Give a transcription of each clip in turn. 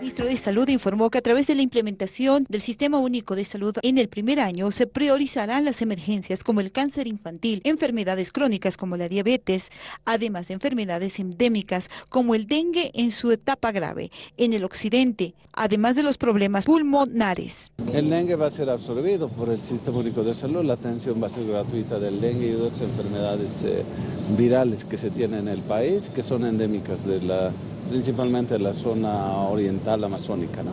ministro de Salud informó que a través de la implementación del Sistema Único de Salud en el primer año se priorizarán las emergencias como el cáncer infantil, enfermedades crónicas como la diabetes, además de enfermedades endémicas como el dengue en su etapa grave en el occidente, además de los problemas pulmonares. El dengue va a ser absorbido por el Sistema Único de Salud, la atención va a ser gratuita del dengue y otras enfermedades eh, virales que se tienen en el país, que son endémicas de la principalmente en la zona oriental amazónica. ¿no?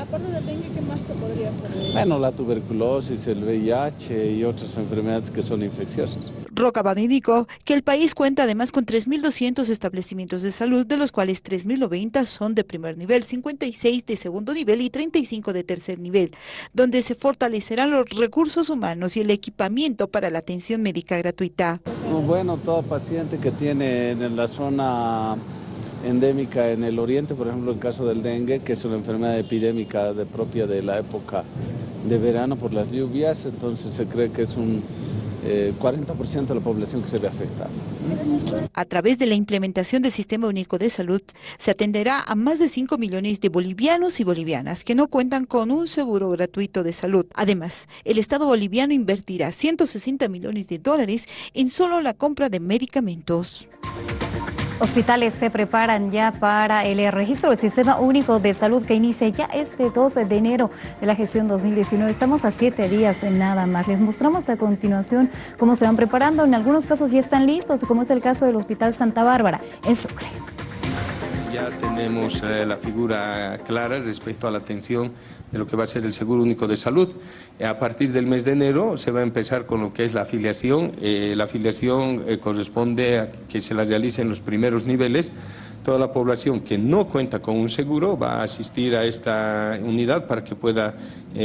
Aparte del dengue, ¿qué más se podría hacer? Bueno, la tuberculosis, el VIH y otras enfermedades que son infecciosas. Rocabado indicó que el país cuenta además con 3.200 establecimientos de salud, de los cuales 3.090 son de primer nivel, 56 de segundo nivel y 35 de tercer nivel, donde se fortalecerán los recursos humanos y el equipamiento para la atención médica gratuita. Bueno, todo paciente que tiene en la zona endémica en el oriente, por ejemplo, en caso del dengue, que es una enfermedad epidémica de propia de la época de verano por las lluvias, entonces se cree que es un 40% eh, de la población que se ve afectada. A través de la implementación del Sistema Único de Salud, se atenderá a más de 5 millones de bolivianos y bolivianas que no cuentan con un seguro gratuito de salud. Además, el Estado boliviano invertirá 160 millones de dólares en solo la compra de medicamentos. Hospitales se preparan ya para el registro del Sistema Único de Salud que inicia ya este 12 de enero de la gestión 2019. Estamos a siete días en nada más. Les mostramos a continuación cómo se van preparando. En algunos casos ya están listos, como es el caso del Hospital Santa Bárbara en Sucre. Ya tenemos eh, la figura clara respecto a la atención de lo que va a ser el Seguro Único de Salud. Eh, a partir del mes de enero se va a empezar con lo que es la afiliación. Eh, la afiliación eh, corresponde a que se la realice los primeros niveles. Toda la población que no cuenta con un seguro va a asistir a esta unidad para que pueda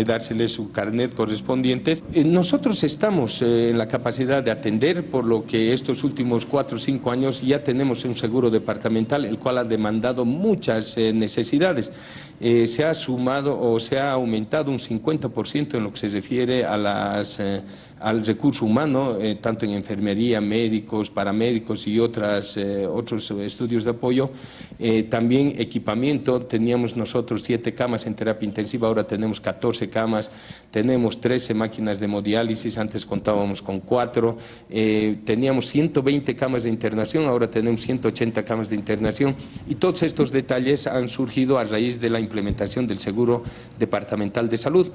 dársele su carnet correspondiente. nosotros estamos en la capacidad de atender, por lo que estos últimos cuatro o cinco años ya tenemos un seguro departamental, el cual ha demandado muchas necesidades. se ha sumado o se ha aumentado un 50% en lo que se refiere a las eh, al recurso humano, eh, tanto en enfermería, médicos, paramédicos y otras, eh, otros estudios de apoyo. Eh, también equipamiento, teníamos nosotros siete camas en terapia intensiva, ahora tenemos 14 camas, tenemos 13 máquinas de hemodiálisis, antes contábamos con cuatro, teníamos 120 camas de internación, ahora tenemos 180 camas de internación y todos estos detalles han surgido a raíz de la implementación del seguro departamental de salud.